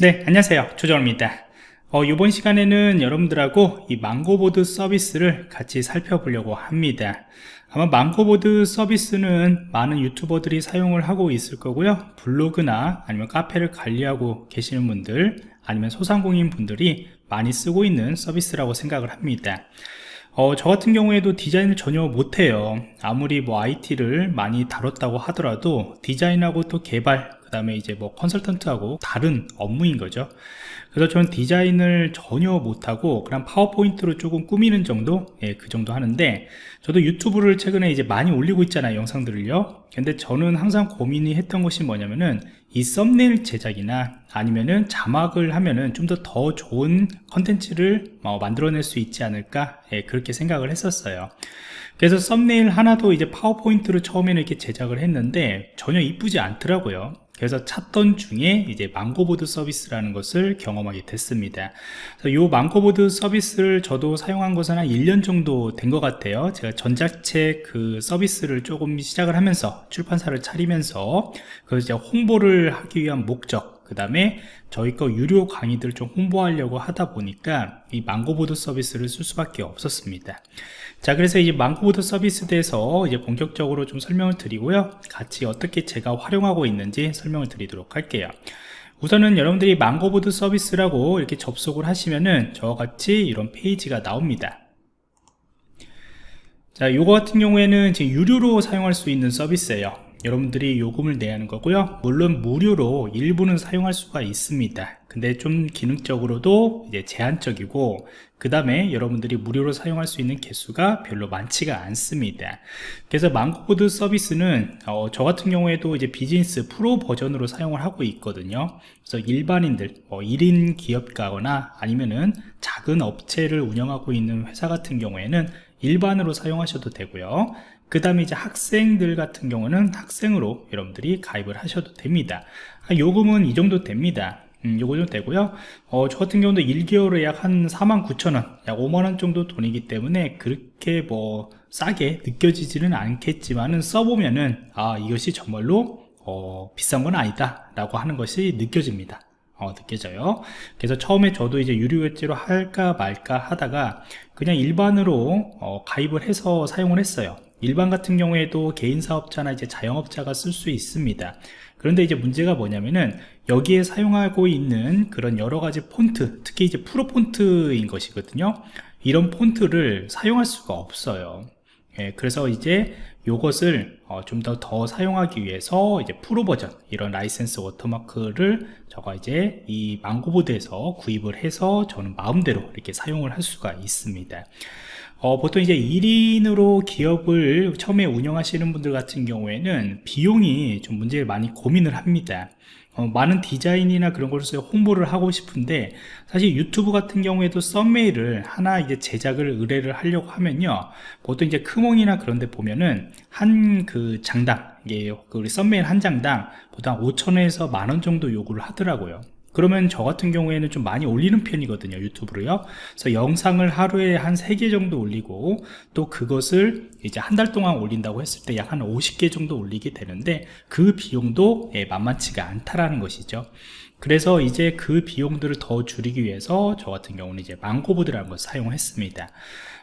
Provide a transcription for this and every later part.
네 안녕하세요. 조정입니다. 어, 이번 시간에는 여러분들하고 이 망고보드 서비스를 같이 살펴보려고 합니다. 아마 망고보드 서비스는 많은 유튜버들이 사용을 하고 있을 거고요. 블로그나 아니면 카페를 관리하고 계시는 분들 아니면 소상공인 분들이 많이 쓰고 있는 서비스라고 생각을 합니다. 어, 저 같은 경우에도 디자인을 전혀 못해요. 아무리 뭐 IT를 많이 다뤘다고 하더라도 디자인하고 또 개발 그 다음에 이제 뭐 컨설턴트하고 다른 업무인 거죠. 그래서 저는 디자인을 전혀 못하고 그냥 파워포인트로 조금 꾸미는 정도? 예, 그 정도 하는데 저도 유튜브를 최근에 이제 많이 올리고 있잖아요 영상들을요. 근데 저는 항상 고민이 했던 것이 뭐냐면은 이 썸네일 제작이나 아니면은 자막을 하면은 좀 더더 좋은 컨텐츠를 어, 만들어낼 수 있지 않을까? 예, 그렇게 생각을 했었어요. 그래서 썸네일 하나도 이제 파워포인트로 처음에는 이렇게 제작을 했는데 전혀 이쁘지 않더라고요 그래서 찾던 중에 이제 망고보드 서비스라는 것을 경험하게 됐습니다. 이 망고보드 서비스를 저도 사용한 것은 한 1년 정도 된 것 같아요. 제가 전자책 그 서비스를 조금 시작을 하면서 출판사를 차리면서 그 홍보를 하기 위한 목적 그 다음에 저희 거 유료 강의들 좀 홍보하려고 하다 보니까 이 망고보드 서비스를 쓸 수밖에 없었습니다. 자 그래서 이 망고보드 서비스에 대해서 이제 본격적으로 좀 설명을 드리고요. 같이 어떻게 제가 활용하고 있는지 설명을 드리도록 할게요. 우선은 여러분들이 망고보드 서비스라고 이렇게 접속을 하시면은 저와 같이 이런 페이지가 나옵니다. 자 요거 같은 경우에는 지금 유료로 사용할 수 있는 서비스예요 여러분들이 요금을 내야 하는 거고요. 물론 무료로 일부는 사용할 수가 있습니다. 근데 좀 기능적으로도 이제 제한적이고 그 다음에 여러분들이 무료로 사용할 수 있는 개수가 별로 많지가 않습니다. 그래서 망고보드 서비스는 어, 저 같은 경우에도 이제 비즈니스 프로 버전으로 사용을 하고 있거든요. 그래서 일반인들 뭐 1인 기업가거나 아니면은 작은 업체를 운영하고 있는 회사 같은 경우에는 일반으로 사용하셔도 되고요. 그 다음에 이제 학생들 같은 경우는 학생으로 여러분들이 가입을 하셔도 됩니다. 아, 요금은 이 정도 됩니다. 음, 요거 좀 되고요. 어, 저 같은 경우도 1개월에 약 한 49,000원 약 5만원 정도 돈이기 때문에 그렇게 뭐 싸게 느껴지지는 않겠지만은 써보면은 아 이것이 정말로 어, 비싼 건 아니다 라고 하는 것이 느껴집니다 어, 느껴져요. 그래서 처음에 저도 이제 유료 결제로 할까 말까 하다가 그냥 일반으로 어, 가입을 해서 사용을 했어요. 일반 같은 경우에도 개인 사업자나 이제 자영업자가 쓸 수 있습니다. 그런데 이제 문제가 뭐냐면은 여기에 사용하고 있는 그런 여러 가지 폰트 특히 이제 프로 폰트인 것이거든요. 이런 폰트를 사용할 수가 없어요 예, 그래서 이제 요것을 어, 좀더더 사용하기 위해서 이제 프로 버전 이런 라이센스 워터마크를 저가 이제 이 망고보드에서 구입을 해서 저는 마음대로 이렇게 사용을 할 수가 있습니다. 어, 보통 이제 1인으로 기업을 처음에 운영하시는 분들 같은 경우에는 비용이 좀 문제를 많이 고민을 합니다 어, 많은 디자인이나 그런 것을 홍보를 하고 싶은데 사실 유튜브 같은 경우에도 썸메일을 하나 이제 제작을 의뢰를 하려고 하면요. 보통 이제 크몽이나 그런 데 보면은 한 그 장당 이게 그 우리 썸메일 한 장당 보통 5천원에서 만 원 정도 요구를 하더라고요 그러면 저 같은 경우에는 좀 많이 올리는 편이거든요 유튜브로요. 그래서 영상을 하루에 한 3개 정도 올리고 또 그것을 이제 한 달 동안 올린다고 했을 때 약 한 50개 정도 올리게 되는데 그 비용도 예, 만만치가 않다라는 것이죠. 그래서 이제 그 비용들을 더 줄이기 위해서 저 같은 경우는 이제 망고보드라는 것을 사용했습니다.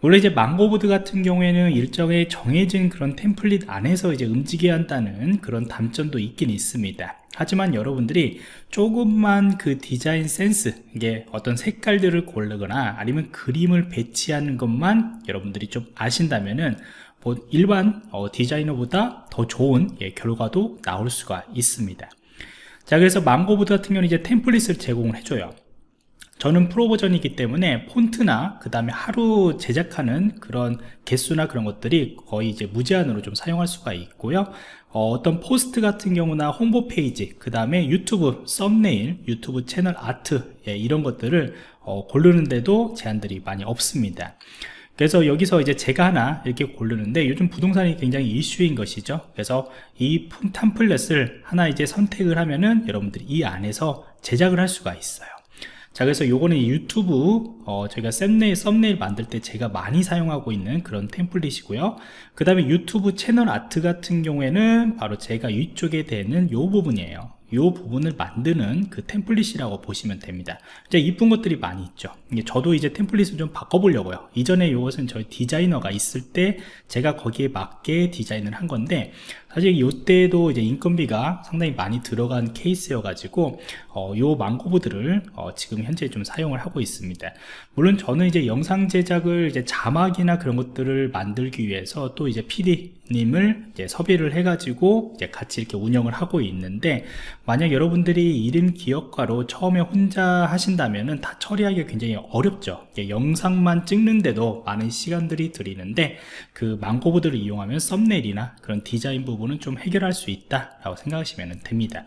원래 이제 망고보드 같은 경우에는 일정의 정해진 그런 템플릿 안에서 이제 움직여야 한다는 그런 단점도 있긴 있습니다 하지만 여러분들이 조금만 그 디자인 센스 이게 어떤 색깔들을 고르거나 아니면 그림을 배치하는 것만 여러분들이 좀 아신다면은 뭐 일반 어, 디자이너보다 더 좋은 예, 결과도 나올 수가 있습니다. 자 그래서 망고보드 같은 경우는 이제 템플릿을 제공을 해줘요 저는 프로 버전이기 때문에 폰트나 그 다음에 하루 제작하는 그런 개수나 그런 것들이 거의 이제 무제한으로 좀 사용할 수가 있고요. 어떤 포스트 같은 경우나 홍보 페이지 그 다음에 유튜브 썸네일 유튜브 채널 아트 예, 이런 것들을 어, 고르는데도 제한들이 많이 없습니다. 그래서 여기서 이제 제가 하나 이렇게 고르는데 요즘 부동산이 굉장히 이슈인 것이죠. 그래서 이 템플릿을 하나 이제 선택을 하면은 여러분들이 이 안에서 제작을 할 수가 있어요 자 그래서 요거는 유튜브 어, 저희가 썸네일, 썸네일 만들 때 제가 많이 사용하고 있는 그런 템플릿이고요. 그 다음에 유튜브 채널 아트 같은 경우에는 바로 제가 위쪽에 되는 요 부분이에요. 이 부분을 만드는 그 템플릿이라고 보시면 됩니다. 이제 이쁜 것들이 많이 있죠. 저도 이제 템플릿을 좀 바꿔보려고요. 이전에 이것은 저희 디자이너가 있을 때 제가 거기에 맞게 디자인을 한 건데 사실 이때도 이제 인건비가 상당히 많이 들어간 케이스여 가지고 어, 요 망고보드를 어, 지금 현재 좀 사용을 하고 있습니다. 물론 저는 이제 영상 제작을 이제 자막이나 그런 것들을 만들기 위해서 또 이제 PD님을 이제 섭외를 해가지고 이제 같이 이렇게 운영을 하고 있는데 만약 여러분들이 1인 기업가로 처음에 혼자 하신다면은 다 처리하기가 굉장히 어렵죠. 영상만 찍는데도 많은 시간들이 들이는데 그 망고보드를 이용하면 썸네일이나 그런 디자인 부분은 좀 해결할 수 있다 라고 생각하시면 됩니다.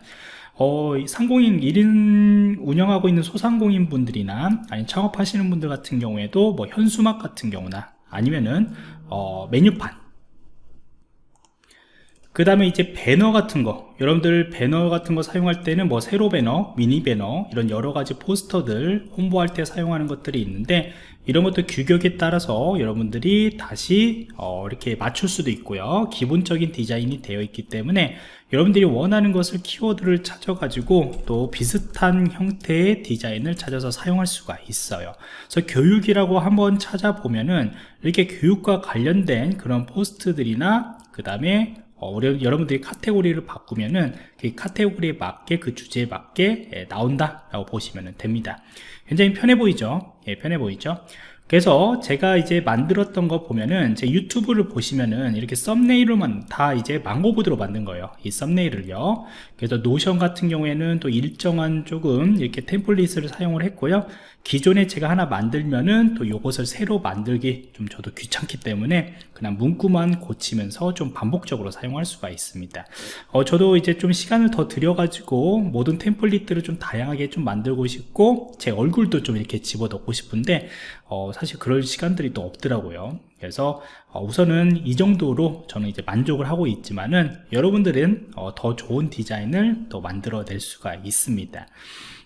어, 상공인 1인 운영하고 있는 소상공인 분들이나 아니 창업하시는 분들 같은 경우에도 뭐 현수막 같은 경우나 아니면은 어, 메뉴판 그 다음에 이제 배너 같은 거. 여러분들 배너 같은 거 사용할 때는 뭐 세로 배너, 미니 배너 이런 여러 가지 포스터들 홍보할 때 사용하는 것들이 있는데 이런 것도 규격에 따라서 여러분들이 다시 어 이렇게 맞출 수도 있고요. 기본적인 디자인이 되어 있기 때문에 여러분들이 원하는 것을 키워드를 찾아 가지고 또 비슷한 형태의 디자인을 찾아서 사용할 수가 있어요. 그래서 교육이라고 한번 찾아보면은 이렇게 교육과 관련된 그런 포스트들이나 그 다음에 어, 여러분들이 카테고리를 바꾸면은 그 카테고리에 맞게 그 주제에 맞게 예, 나온다 라고 보시면 됩니다. 굉장히 편해 보이죠? 예, 편해 보이죠 그래서 제가 이제 만들었던 거 보면은 제 유튜브를 보시면은 이렇게 썸네일로만 다 이제 망고보드로 만든 거예요 이 썸네일을요. 그래서 노션 같은 경우에는 또 일정한 조금 이렇게 템플릿을 사용을 했고요. 기존에 제가 하나 만들면은 또 이것을 새로 만들기 좀 저도 귀찮기 때문에 그냥 문구만 고치면서 좀 반복적으로 사용할 수가 있습니다. 어, 저도 이제 좀 시간을 더 들여 가지고 모든 템플릿들을 좀 다양하게 좀 만들고 싶고 제 얼굴도 좀 이렇게 집어넣고 싶은데 어, 사실 그럴 시간들이 또 없더라고요. 그래서 어, 우선은 이 정도로 저는 이제 만족을 하고 있지만은 여러분들은 어, 더 좋은 디자인을 또 만들어 낼 수가 있습니다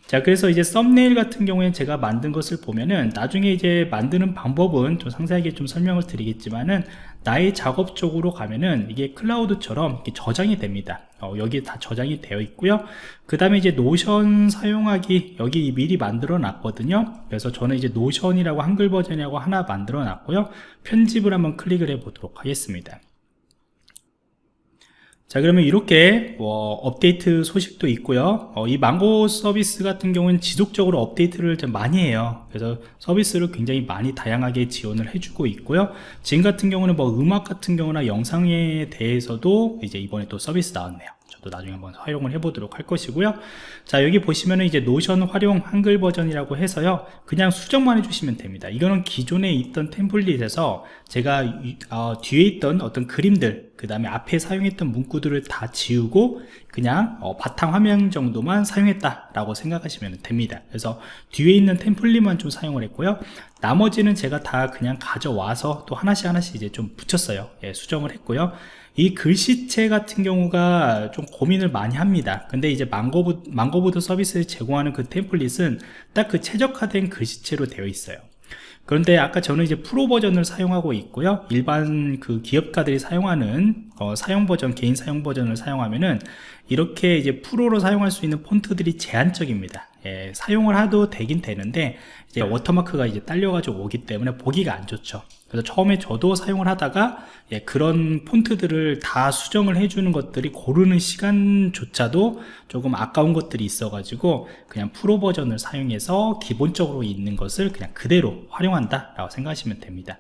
자 그래서 이제 썸네일 같은 경우에 제가 만든 것을 보면은 나중에 이제 만드는 방법은 좀 상세하게 좀 설명을 드리겠지만은 나의 작업 쪽으로 가면은 이게 클라우드처럼 저장이 됩니다. 어, 여기 다 저장이 되어 있고요. 그 다음에 이제 노션 사용하기 여기 미리 만들어 놨거든요. 그래서 저는 이제 노션이라고 한글 버전이라고 하나 만들어 놨고요. 편집을 한번 클릭을 해 보도록 하겠습니다 자 그러면 이렇게 어, 업데이트 소식도 있고요. 어, 이 망고 서비스 같은 경우는 지속적으로 업데이트를 좀 많이 해요. 그래서 서비스를 굉장히 많이 다양하게 지원을 해주고 있고요. 지금 같은 경우는 뭐 음악 같은 경우나 영상에 대해서도 이제 이번에 또 서비스 나왔네요 저도 나중에 한번 활용을 해보도록 할 것이고요. 자 여기 보시면은 이제 노션 활용 한글 버전이라고 해서요. 그냥 수정만 해주시면 됩니다. 이거는 기존에 있던 템플릿에서 제가 어, 뒤에 있던 어떤 그림들 그 다음에 앞에 사용했던 문구들을 다 지우고 그냥 어, 바탕 화면 정도만 사용했다 라고 생각하시면 됩니다. 그래서 뒤에 있는 템플릿만 좀 사용을 했고요. 나머지는 제가 다 그냥 가져와서 또 하나씩 하나씩 이제 좀 붙였어요. 예, 수정을 했고요. 이 글씨체 같은 경우가 좀 고민을 많이 합니다. 근데 이제 망고보드, 망고보드 서비스를 제공하는 그 템플릿은 딱 그 최적화된 글씨체로 되어 있어요. 그런데 아까 저는 이제 프로 버전을 사용하고 있고요. 일반 그 기업가들이 사용하는 어, 사용 버전 개인 사용 버전을 사용하면은 이렇게 이제 프로로 사용할 수 있는 폰트들이 제한적입니다. 예, 사용을 해도 되긴 되는데 이제 워터마크가 이제 딸려가지고 오기 때문에 보기가 안 좋죠. 그래서 처음에 저도 사용을 하다가 예, 그런 폰트들을 다 수정을 해주는 것들이 고르는 시간조차도 조금 아까운 것들이 있어 가지고 그냥 프로 버전을 사용해서 기본적으로 있는 것을 그냥 그대로 활용한다 라고 생각하시면 됩니다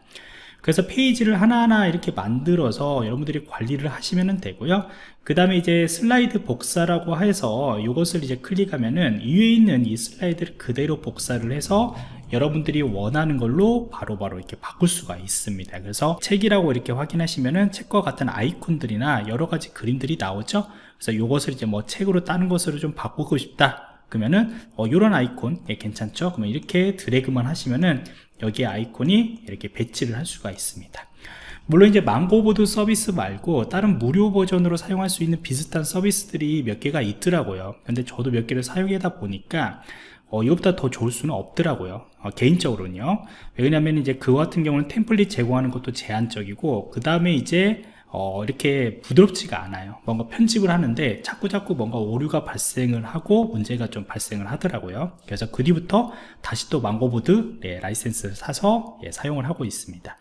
그래서 페이지를 하나하나 이렇게 만들어서 여러분들이 관리를 하시면 되고요. 그 다음에 이제 슬라이드 복사라고 해서 이것을 이제 클릭하면은 위에 있는 이 슬라이드를 그대로 복사를 해서 여러분들이 원하는 걸로 바로바로 바로 이렇게 바꿀 수가 있습니다. 그래서 책이라고 이렇게 확인하시면은 책과 같은 아이콘들이나 여러 가지 그림들이 나오죠. 그래서 이것을 이제 뭐 책으로 다른 것으로 좀 바꾸고 싶다 그러면은 어, 이런 아이콘 예, 괜찮죠? 그러면 이렇게 드래그만 하시면은 여기에 아이콘이 이렇게 배치를 할 수가 있습니다. 물론 이제 망고보드 서비스 말고 다른 무료 버전으로 사용할 수 있는 비슷한 서비스들이 몇 개가 있더라고요. 근데 저도 몇 개를 사용하다 보니까 어, 이것보다 더 좋을 수는 없더라고요. 어, 개인적으로는요. 왜냐하면 이제 그 같은 경우는 템플릿 제공하는 것도 제한적이고 그 다음에 이제 어, 이렇게 부드럽지가 않아요. 뭔가 편집을 하는데 자꾸자꾸 뭔가 오류가 발생을 하고 문제가 좀 발생을 하더라고요. 그래서 그 뒤부터 다시 또 망고보드 네, 라이센스를 사서 예, 사용을 하고 있습니다.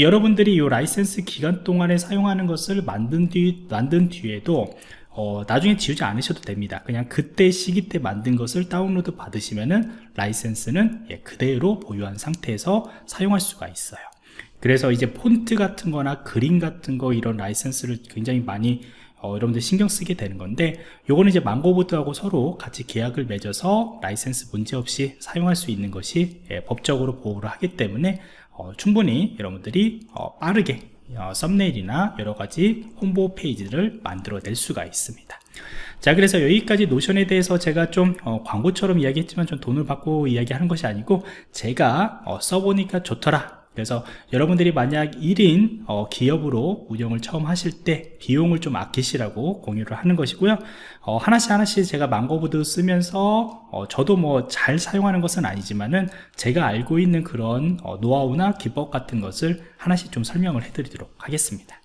여러분들이 이 라이센스 기간 동안에 사용하는 것을 만든 뒤 만든 뒤에도 어, 나중에 지우지 않으셔도 됩니다. 그냥 그때 시기 때 만든 것을 다운로드 받으시면은 라이센스는 예, 그대로 보유한 상태에서 사용할 수가 있어요 그래서 이제 폰트 같은 거나 그림 같은 거 이런 라이센스를 굉장히 많이 어, 여러분들 신경 쓰게 되는 건데 요거는 이제 망고보드하고 서로 같이 계약을 맺어서 라이센스 문제없이 사용할 수 있는 것이 예, 법적으로 보호를 하기 때문에 어, 충분히 여러분들이 어, 빠르게 어, 썸네일이나 여러가지 홍보 페이지를 만들어 낼 수가 있습니다. 자 그래서 여기까지 노션에 대해서 제가 좀 어, 광고처럼 이야기했지만 좀 돈을 받고 이야기하는 것이 아니고 제가 어, 써보니까 좋더라 그래서 여러분들이 만약 1인 어, 기업으로 운영을 처음 하실 때 비용을 좀 아끼시라고 공유를 하는 것이고요. 어, 하나씩 하나씩 제가 망고보드 쓰면서 어, 저도 뭐 잘 사용하는 것은 아니지만은 제가 알고 있는 그런 어, 노하우나 기법 같은 것을 하나씩 좀 설명을 해 드리도록 하겠습니다